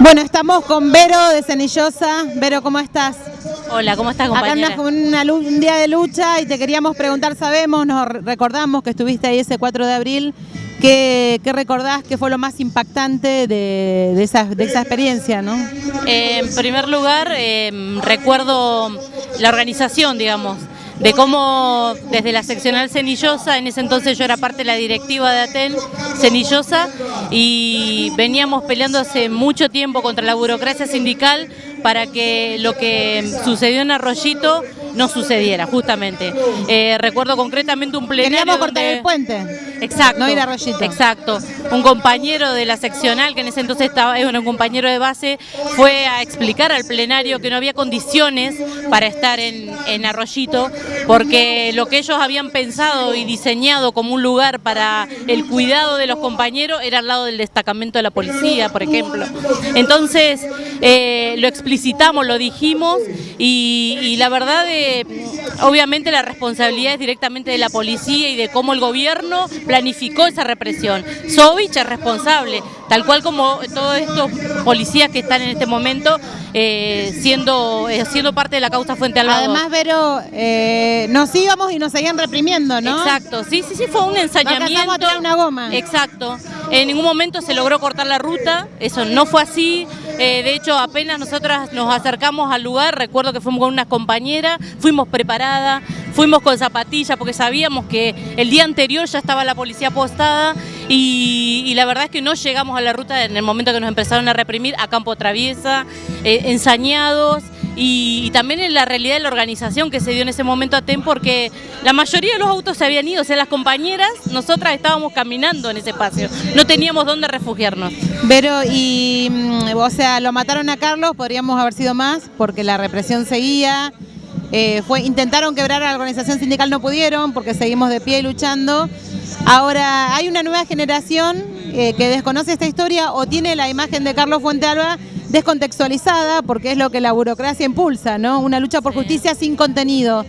Bueno, estamos con Vero de Cenillosa. Vero, ¿cómo estás? Hola, ¿cómo estás, compañera? Acá andas con un día de lucha y te queríamos preguntar, sabemos, nos recordamos que estuviste ahí ese 4 de abril. ¿Qué, recordás que fue lo más impactante de, esa, experiencia? ¿no? Eh, en primer lugar, eh, recuerdo la organización, digamos de cómo desde la seccional Cenillosa, en ese entonces yo era parte de la directiva de Atel Cenillosa y veníamos peleando hace mucho tiempo contra la burocracia sindical para que lo que sucedió en Arroyito no sucediera, justamente. Eh, recuerdo concretamente un plenario Queríamos cortar el puente. Exacto. No ir a Arroyito. Exacto. Un compañero de la seccional, que en ese entonces estaba, era un compañero de base, fue a explicar al plenario que no había condiciones para estar en, en Arroyito, porque lo que ellos habían pensado y diseñado como un lugar para el cuidado de los compañeros era al lado del destacamento de la policía, por ejemplo. Entonces, eh, lo explicitamos, lo dijimos y, la verdad, eh, obviamente la responsabilidad es directamente de la policía y de cómo el gobierno planificó esa represión. Sovich es responsable, tal cual como todos estos policías que están en este momento eh, siendo, siendo parte de la causa Fuente Alba. Además, Vero, nos íbamos y nos seguían reprimiendo, ¿no? Exacto, sí, sí, sí, fue un a tirar una goma. Exacto. En ningún momento se logró cortar la ruta, eso no fue así. De hecho, apenas nosotras nos acercamos al lugar, recuerdo que fuimos con unas compañeras, fuimos preparadas, fuimos con zapatillas porque sabíamos que el día anterior ya estaba la policía postada y, la verdad es que no llegamos a la ruta en el momento que nos empezaron a reprimir a campo traviesa, eh, ensañados y, también en la realidad de la organización que se dio en ese momento a TEM porque la mayoría de los autos se habían ido, o sea, las compañeras, nosotras estábamos caminando en ese espacio, no teníamos dónde refugiarnos. Pero, y, mm, o sea, lo mataron a Carlos, podríamos haber sido más porque la represión seguía, eh, fue, intentaron quebrar a la organización sindical, no pudieron porque seguimos de pie luchando. Ahora, hay una nueva generación eh, que desconoce esta historia o tiene la imagen de Carlos Fuentealba descontextualizada, porque es lo que la burocracia impulsa, ¿no? Una lucha por justicia sin contenido.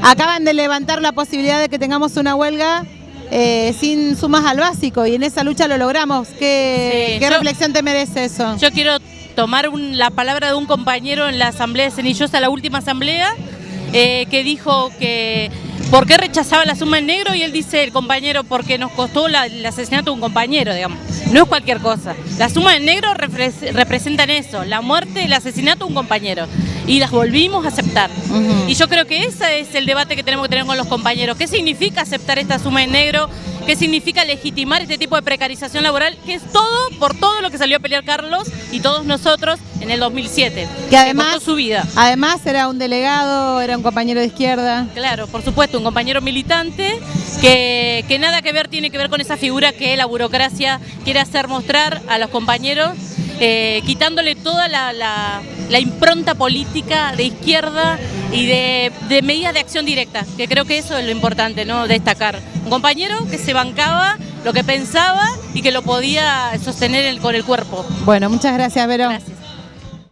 Acaban de levantar la posibilidad de que tengamos una huelga eh, sin sumas al básico y en esa lucha lo logramos. ¿Qué, reflexión te merece eso? Yo quiero tomar la palabra de un compañero en la asamblea de Cenillosa, la última asamblea, eh, que dijo que por qué rechazaba la suma en negro y él dice, el compañero, porque nos costó el asesinato de un compañero, digamos. No es cualquier cosa. La suma en negro representan eso, la muerte, el asesinato de un compañero. Y las volvimos a aceptar. Y yo creo que ese es el debate que tenemos que tener con los compañeros. ¿Qué significa aceptar esta suma en negro? Qué significa legitimar este tipo de precarización laboral, que es todo por todo lo que salió a pelear Carlos y todos nosotros en el 2007. Que además, su vida. además era un delegado, era un compañero de izquierda. Claro, por supuesto, un compañero militante que, que nada que ver tiene que ver con esa figura que la burocracia quiere hacer mostrar a los compañeros eh, quitándole toda la, impronta política de izquierda y de, medidas de acción directa, que creo que eso es lo importante, ¿no? Destacar. Un compañero que se bancaba lo que pensaba y que lo podía sostener con el cuerpo. Bueno, muchas gracias, Vero.